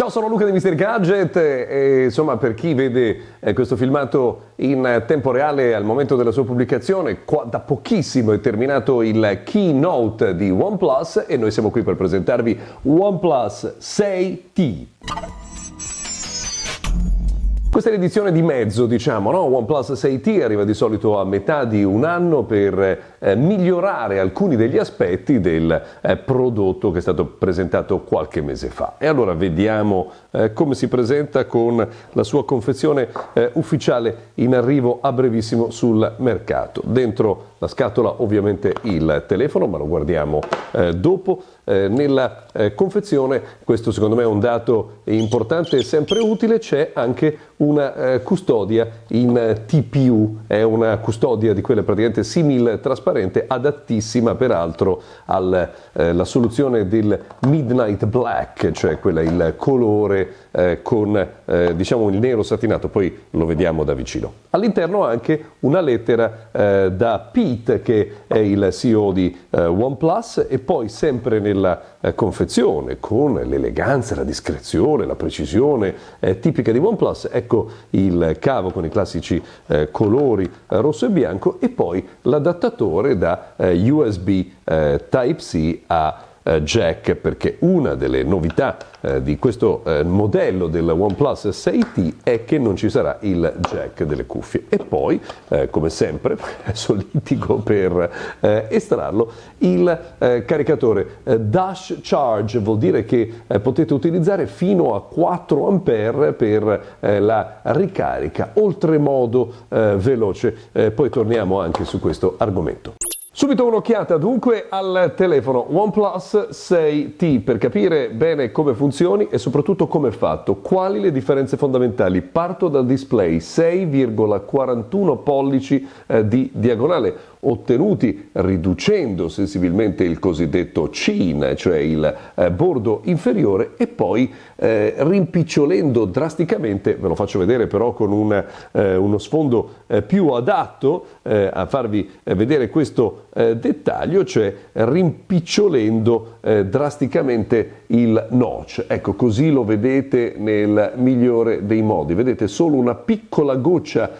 Ciao, sono Luca di Mr. Gadget e insomma per chi vede eh, questo filmato in tempo reale al momento della sua pubblicazione, qua, da pochissimo è terminato il keynote di OnePlus e noi siamo qui per presentarvi OnePlus 6T. Questa è l'edizione di mezzo, diciamo, no? OnePlus 6T arriva di solito a metà di un anno per eh, migliorare alcuni degli aspetti del eh, prodotto che è stato presentato qualche mese fa. E allora vediamo eh, come si presenta con la sua confezione eh, ufficiale in arrivo a brevissimo sul mercato. Dentro la scatola ovviamente il telefono, ma lo guardiamo eh, dopo. Eh, nella eh, confezione, questo secondo me è un dato importante e sempre utile, c'è anche una eh, custodia in TPU, è una custodia di quelle praticamente simil trasparente, adattissima peraltro alla eh, soluzione del Midnight Black, cioè quella il colore eh, con diciamo il nero satinato, poi lo vediamo da vicino. All'interno anche una lettera da P Pete che è il CEO di eh, OnePlus e poi sempre nella eh, confezione con l'eleganza, la discrezione, la precisione eh, tipica di OnePlus, ecco il cavo con i classici eh, colori eh, rosso e bianco e poi l'adattatore da eh, USB Type-C a eh, jack perché una delle novità eh, di questo eh, modello del OnePlus 6T è che non ci sarà il jack delle cuffie. E poi eh, come sempre solitico per eh, estrarlo il eh, caricatore dash charge vuol dire che potete utilizzare fino a 4 ampere per la ricarica oltremodo veloce. Poi torniamo anche su questo argomento Subito un'occhiata dunque al telefono OnePlus 6T per capire bene come funzioni e soprattutto come è fatto. Quali le differenze fondamentali? Parto dal display 6,41 pollici eh, di diagonale ottenuti riducendo sensibilmente il cosiddetto chin, cioè il eh, bordo inferiore e poi eh, rimpicciolendo drasticamente, ve lo faccio vedere però con una, eh, uno sfondo eh, più adatto eh, a farvi vedere questo dettaglio, cioè rimpicciolendo drasticamente il notch. Ecco, così lo vedete nel migliore dei modi. Vedete solo una piccola goccia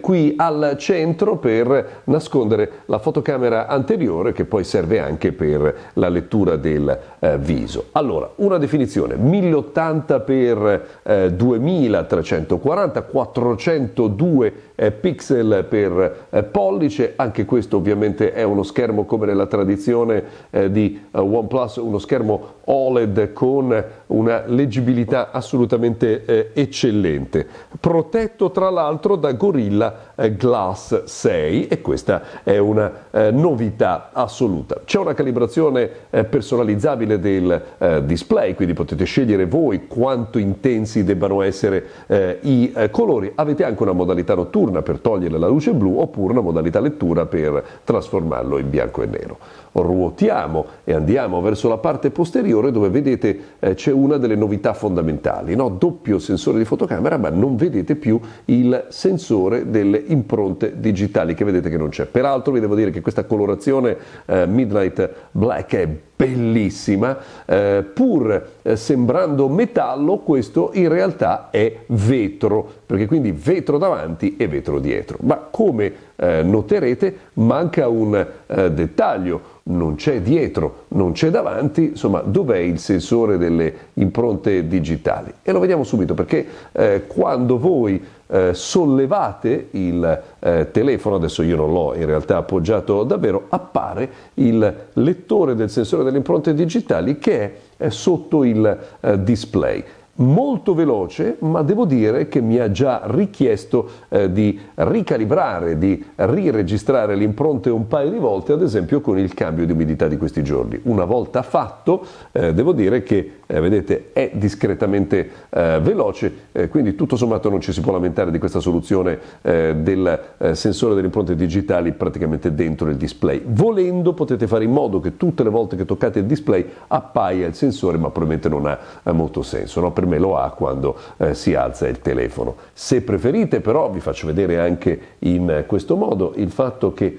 qui al centro per nascondere la fotocamera anteriore che poi serve anche per la lettura del eh, viso. Allora, una definizione 1080 x eh, 2340, 402 eh, pixel per eh, pollice, anche questo ovviamente è uno schermo come nella tradizione eh, di eh, OnePlus, uno schermo OLED con una leggibilità assolutamente eccellente, protetto tra l'altro da Gorilla Glass 6 e questa è una eh, novità assoluta. C'è una calibrazione eh, personalizzabile del eh, display, quindi potete scegliere voi quanto intensi debbano essere eh, i eh, colori. Avete anche una modalità notturna per togliere la luce blu oppure una modalità lettura per trasformarlo in bianco e nero. Ruotiamo e andiamo verso la parte posteriore dove vedete eh, c'è una delle novità fondamentali, no? doppio sensore di fotocamera ma non vedete più il sensore delle impronte digitali che vedete che non c'è. Peraltro vi devo dire che questa colorazione eh, Midnight Black è bellissima, eh, pur eh, sembrando metallo, questo in realtà è vetro, perché quindi vetro davanti e vetro dietro. Ma come eh, noterete manca un eh, dettaglio, non c'è dietro, non c'è davanti, insomma dov'è il sensore delle impronte digitali? E lo vediamo subito perché eh, quando voi eh, sollevate il eh, telefono, adesso io non l'ho in realtà appoggiato davvero, appare il lettore del sensore delle impronte digitali che è sotto il eh, display molto veloce, ma devo dire che mi ha già richiesto eh, di ricalibrare, di riregistrare le impronte un paio di volte, ad esempio con il cambio di umidità di questi giorni. Una volta fatto, eh, devo dire che, eh, vedete, è discretamente eh, veloce, eh, quindi tutto sommato non ci si può lamentare di questa soluzione eh, del sensore delle impronte digitali praticamente dentro il display. Volendo potete fare in modo che tutte le volte che toccate il display appaia il sensore, ma probabilmente non ha molto senso. No? Per me lo ha quando eh, si alza il telefono. Se preferite però vi faccio vedere anche in questo modo il fatto che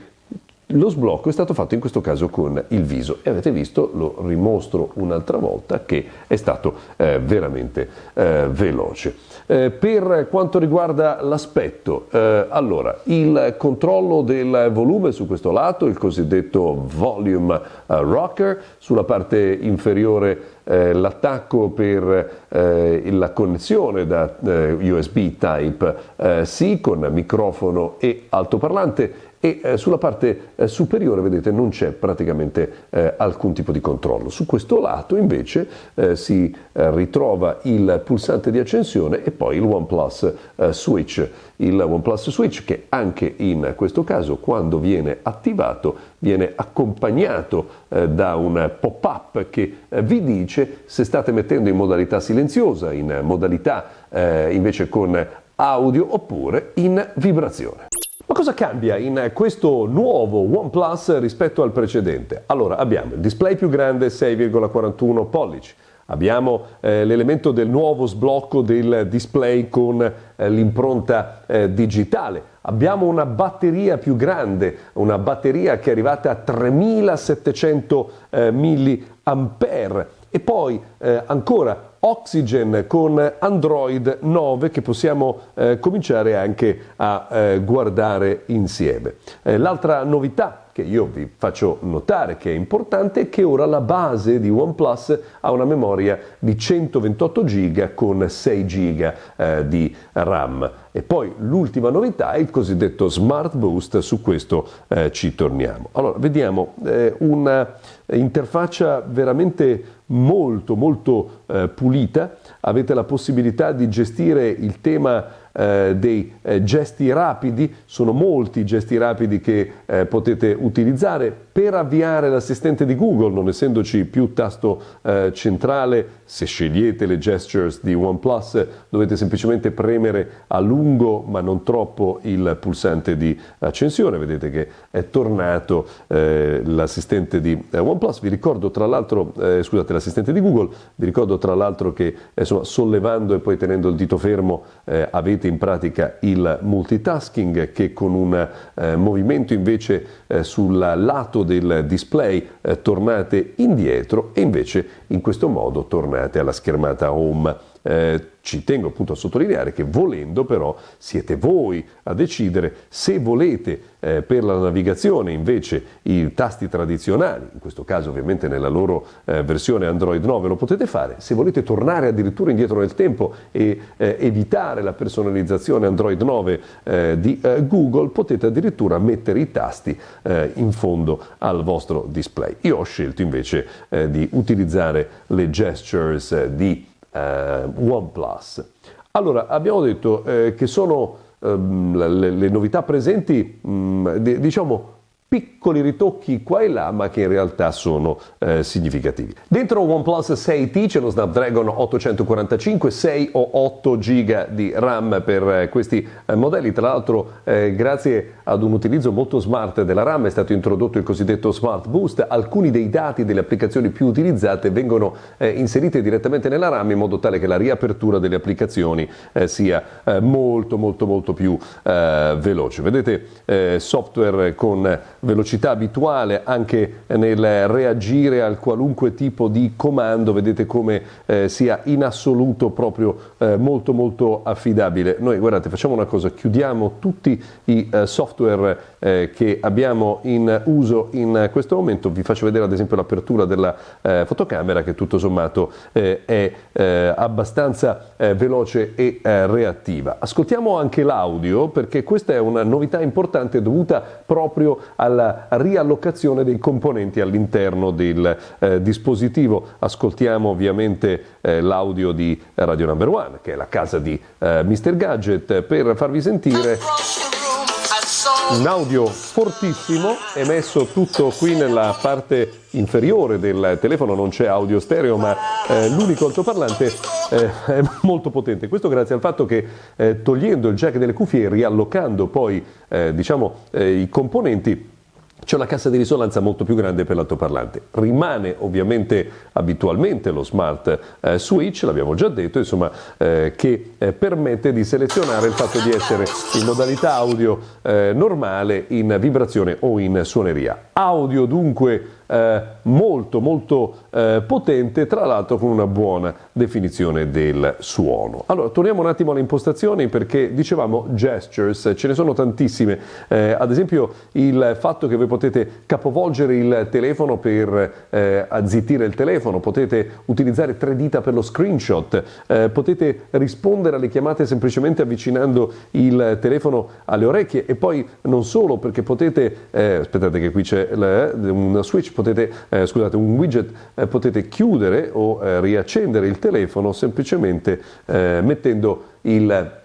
lo sblocco è stato fatto in questo caso con il viso e avete visto, lo rimostro un'altra volta, che è stato eh, veramente eh, veloce. Eh, per quanto riguarda l'aspetto, eh, allora il controllo del volume su questo lato, il cosiddetto volume eh, rocker, sulla parte inferiore eh, l'attacco per eh, la connessione da eh, USB Type-C con microfono e altoparlante e eh, sulla parte eh, superiore vedete non c'è praticamente eh, alcun tipo di controllo. Su questo lato invece eh, si eh, ritrova il pulsante di accensione e poi il OnePlus eh, Switch. Il OnePlus Switch che anche in questo caso quando viene attivato viene accompagnato da un pop-up che vi dice se state mettendo in modalità silenziosa, in modalità invece con audio oppure in vibrazione. Ma cosa cambia in questo nuovo OnePlus rispetto al precedente? Allora abbiamo il display più grande 6,41 pollici, abbiamo eh, l'elemento del nuovo sblocco del display con eh, l'impronta eh, digitale, abbiamo una batteria più grande, una batteria che è arrivata a 3700 eh, mAh e poi eh, ancora Oxygen con Android 9 che possiamo eh, cominciare anche a eh, guardare insieme. Eh, l'altra novità che io vi faccio notare che è importante è che ora la base di OnePlus ha una memoria di 128 GB con 6 GB eh, di RAM. E poi l'ultima novità è il cosiddetto Smart Boost, su questo eh, ci torniamo. Allora, vediamo eh, una interfaccia veramente molto molto eh, pulita, avete la possibilità di gestire il tema eh, dei eh, gesti rapidi, sono molti i gesti rapidi che eh, potete utilizzare per avviare l'assistente di Google, non essendoci più tasto eh, centrale, se scegliete le gestures di OnePlus dovete semplicemente premere a lungo ma non troppo il pulsante di accensione, vedete che è tornato eh, l'assistente di eh, OnePlus, vi ricordo tra l'altro, scusate l'assistente di Google, vi ricordo tra l'altro che insomma, sollevando e poi tenendo il dito fermo avete avete in pratica il multitasking che con un eh, movimento invece eh, sul lato del display eh, tornate indietro e invece in questo modo tornate alla schermata home. Eh, ci tengo appunto a sottolineare che volendo però siete voi a decidere se volete eh, per la navigazione invece i tasti tradizionali, in questo caso ovviamente nella loro eh, versione Android 9 lo potete fare, se volete tornare addirittura indietro nel tempo e eh, evitare la personalizzazione Android 9 eh, di eh, Google potete addirittura mettere i tasti eh, in fondo al vostro display. Io ho scelto invece di utilizzare le gestures di eh, OnePlus. Allora, abbiamo detto eh, che sono ehm, le, le, novità presenti, mh, mm, diciamo, piccoli ritocchi qua e là, ma che in realtà sono eh, significativi. Dentro OnePlus 6T c'è lo Snapdragon 845, 6 o 8 GB di RAM per eh, questi eh, modelli. Tra l'altro, eh, grazie ad un utilizzo molto smart della RAM è stato introdotto il cosiddetto Smart Boost. Alcuni dei dati delle applicazioni più utilizzate vengono eh, inseriti direttamente nella RAM in modo tale che la riapertura delle applicazioni eh, sia molto molto molto più veloce. Vedete software con velocità abituale anche nel reagire al qualunque tipo di comando, vedete come eh, sia in assoluto proprio eh, molto molto affidabile. Noi guardate, facciamo una cosa, chiudiamo tutti i eh, software eh, che abbiamo in uso in questo momento, vi faccio vedere ad esempio l'apertura della eh, fotocamera che tutto sommato eh, è abbastanza veloce e reattiva. Ascoltiamo anche l'audio perché questa è una novità importante dovuta proprio al alla riallocazione dei componenti all'interno del eh, dispositivo. Ascoltiamo ovviamente eh, l'audio di Radio Number One, che è la casa di eh, Mr. Gadget, per farvi sentire un audio fortissimo emesso tutto qui nella parte inferiore del telefono. Non c'è audio stereo ma eh, l'unico altoparlante eh, è molto potente. Questo grazie al fatto che eh, togliendo il jack delle cuffie e riallocando poi eh, diciamo eh, i componenti c'è una cassa di risonanza molto più grande per l'altoparlante. Rimane ovviamente abitualmente lo smart eh, switch, l'abbiamo già detto, insomma, eh, che eh, permette di selezionare il fatto di essere in modalità audio eh, normale, in vibrazione o in suoneria. Audio dunque eh, molto molto eh, potente, tra l'altro con una buona definizione del suono. Allora, torniamo un attimo alle impostazioni perché dicevamo gestures, ce ne sono tantissime, eh, ad esempio il fatto che voi potete capovolgere il telefono per eh, azzittire il telefono, potete utilizzare tre dita per lo screenshot, eh, potete rispondere alle chiamate semplicemente avvicinando il telefono alle orecchie e poi non solo perché potete, eh, aspettate che qui c'è un switch, potete, eh, scusate, un widget, eh, potete chiudere o eh, riaccendere il telefono semplicemente eh, mettendo il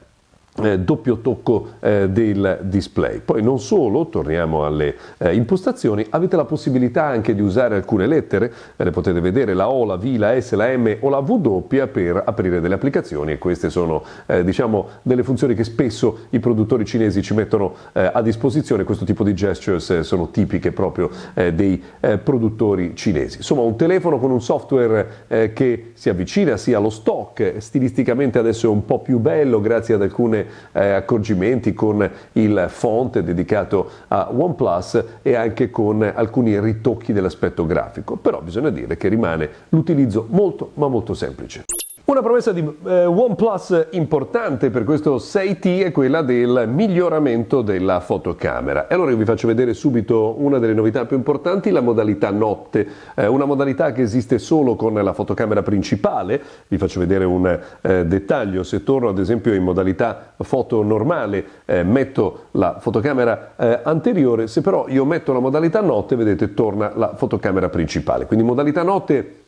eh, doppio tocco eh, del display. Poi non solo, torniamo alle eh, impostazioni, avete la possibilità anche di usare alcune lettere, eh, le potete vedere la O, la V, la S, la M o la W per aprire delle applicazioni e queste sono eh, diciamo delle funzioni che spesso i produttori cinesi ci mettono eh, a disposizione, questo tipo di gestures sono tipiche proprio dei produttori cinesi. Insomma un telefono con un software che si avvicina sia allo stock, stilisticamente adesso è un po' più bello grazie ad alcune eh, accorgimenti con il font dedicato a OnePlus e anche con alcuni ritocchi dell'aspetto grafico, però bisogna dire che rimane l'utilizzo molto ma molto semplice. Una promessa di eh, OnePlus importante per questo 6T è quella del miglioramento della fotocamera. E allora io vi faccio vedere subito una delle novità più importanti, la modalità notte, eh, una modalità che esiste solo con la fotocamera principale. Vi faccio vedere un eh, dettaglio, se torno ad esempio in modalità foto normale, eh, metto la fotocamera eh, anteriore, se però io metto la modalità notte, vedete, torna la fotocamera principale. Quindi modalità notte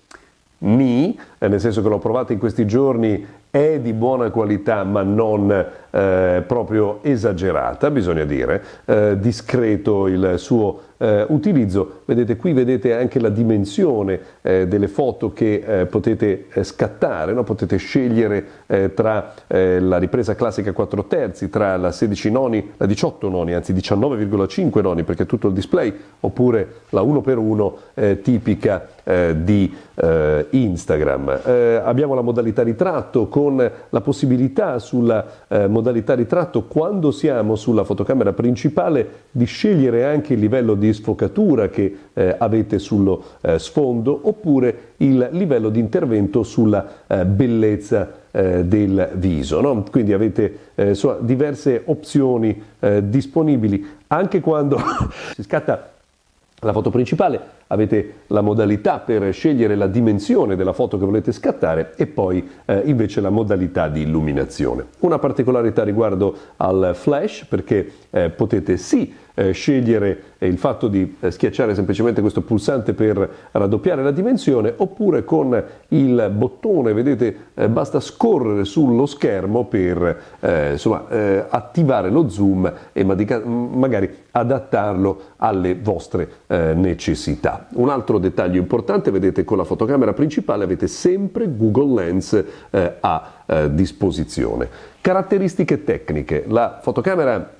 ni, eh, nel senso che l'ho provato in questi giorni, è di buona qualità ma non eh, proprio esagerata, bisogna dire, eh, discreto il suo eh, utilizzo. Vedete qui vedete anche la dimensione eh, delle foto che eh, potete eh, scattare, no? potete scegliere eh, tra eh, la ripresa classica 4 terzi, tra la 16 noni, la 18 noni, anzi 19,5 noni perché tutto il display, oppure la 1x1 tipica di Instagram. abbiamo la modalità ritratto con la possibilità sulla modalità ritratto quando siamo sulla fotocamera principale di scegliere anche il livello di di sfocatura che eh, avete sullo eh, sfondo oppure il livello di intervento sulla eh, bellezza eh, del viso. No? Quindi avete eh, insomma, diverse opzioni disponibili anche quando si scatta la foto principale avete la modalità per scegliere la dimensione della foto che volete scattare e poi eh, invece la modalità di illuminazione. Una particolarità riguardo al flash perché eh, potete sì eh, scegliere il fatto di eh, schiacciare semplicemente questo pulsante per raddoppiare la dimensione oppure con il bottone, vedete, eh, basta scorrere sullo schermo per eh, insomma, eh, attivare lo zoom e magari adattarlo alle vostre eh, necessità. Un altro dettaglio importante, vedete con la fotocamera principale avete sempre Google Lens a disposizione. Caratteristiche tecniche, la fotocamera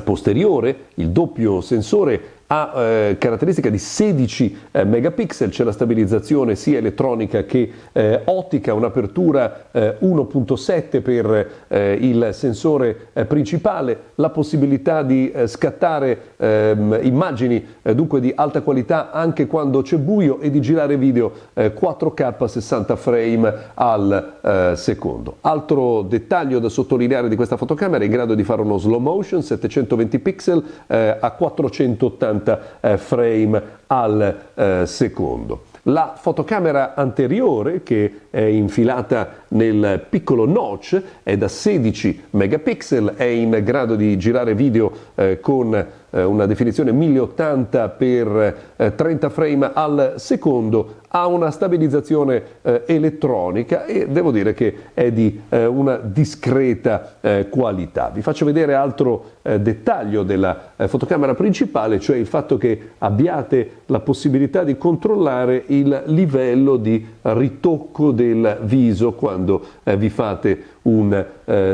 posteriore, il doppio sensore ha eh, caratteristica di 16 eh, megapixel, c'è la stabilizzazione sia elettronica che eh, ottica, un'apertura 1.7 eh, per eh, il sensore eh, principale, la possibilità di scattare ehm, immagini dunque di alta qualità anche quando c'è buio e di girare video 4K 60 frame al secondo. Altro dettaglio da sottolineare di questa fotocamera è in grado di fare uno slow motion 720 pixel a 480 50 eh, frame al eh, secondo. La fotocamera anteriore, che è infilata nel piccolo notch, è da 16 megapixel, è in grado di girare video eh, con una definizione 1080 x 30 frame al secondo, ha una stabilizzazione eh, elettronica e devo dire che è di eh, una discreta eh, qualità. Vi faccio vedere altro eh, dettaglio della eh, fotocamera principale, cioè il fatto che abbiate la possibilità di controllare il livello di ritocco del viso quando eh, vi fate un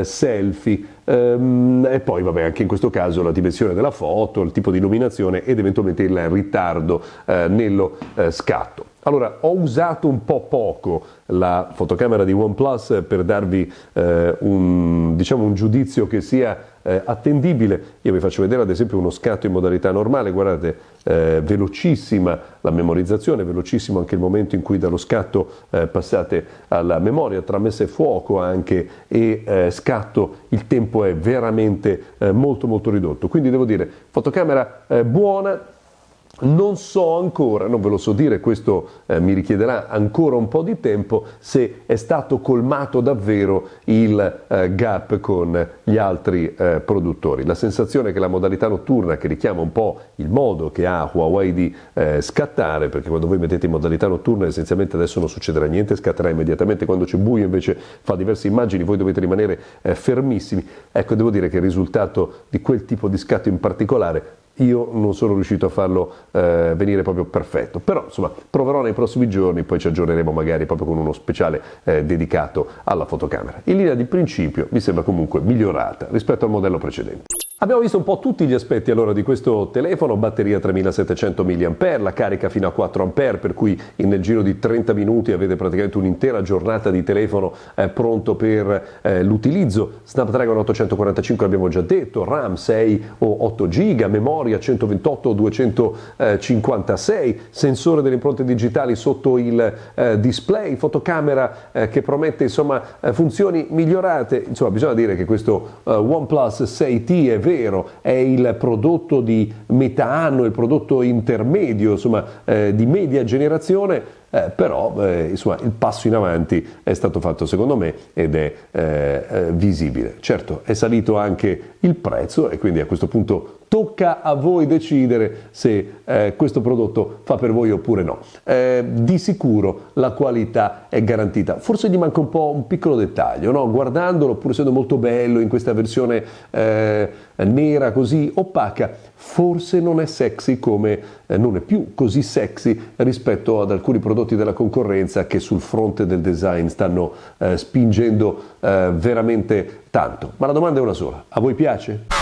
selfie. Ehm, e poi vabbè anche in questo caso la dimensione della foto, il tipo di illuminazione ed eventualmente il ritardo nello scatto. Allora, ho usato un po' poco la fotocamera di OnePlus per darvi eh, un, diciamo, un, giudizio che sia eh, attendibile. Io vi faccio vedere ad esempio uno scatto in modalità normale, guardate, eh, velocissima la memorizzazione, velocissimo anche il momento in cui dallo scatto eh, passate alla memoria, tra messa e fuoco anche e eh, scatto il tempo è veramente eh, molto molto ridotto. Quindi devo dire, fotocamera buona, non so ancora, non ve lo so dire, questo eh, mi richiederà ancora un po' di tempo, se è stato colmato davvero il eh, gap con gli altri eh, produttori. La sensazione è che la modalità notturna, che richiama un po' il modo che ha Huawei di eh, scattare, perché quando voi mettete in modalità notturna essenzialmente adesso non succederà niente, scatterà immediatamente, quando c'è buio invece fa diverse immagini, voi dovete rimanere eh, fermissimi. Ecco, devo dire che il risultato di quel tipo di scatto in particolare io non sono riuscito a farlo eh, venire proprio perfetto, però insomma proverò nei prossimi giorni, poi ci aggiorneremo magari proprio con uno speciale eh, dedicato alla fotocamera. In linea di principio mi sembra comunque migliorata rispetto al modello precedente. Abbiamo visto un po' tutti gli aspetti allora di questo telefono, batteria 3700 mAh, la carica fino a 4 A, per cui nel giro di 30 minuti avete praticamente un'intera giornata di telefono eh, pronto per eh, l'utilizzo. Snapdragon 845 abbiamo già detto, RAM 6 o 8 GB, memoria 128 o 256, sensore delle impronte digitali sotto il eh, display, fotocamera eh, che promette insomma eh, funzioni migliorate. Insomma, bisogna dire che questo eh, OnePlus 6T è vero, è il prodotto di metà anno, il prodotto intermedio, insomma, eh, di media generazione, eh, però eh, insomma, il passo in avanti è stato fatto secondo me ed è eh, eh visibile. Certo, è salito anche il prezzo e quindi a questo punto tocca a voi decidere se eh, questo prodotto fa per voi oppure no. Eh, di sicuro la qualità è garantita, forse gli manca un po' un piccolo dettaglio, no? guardandolo pur essendo molto bello in questa versione eh, nera così opaca, forse non è sexy come, eh, non è più così sexy rispetto ad alcuni prodotti della concorrenza che sul fronte del design stanno eh, spingendo eh, veramente tanto. Ma la domanda è una sola, a voi piace?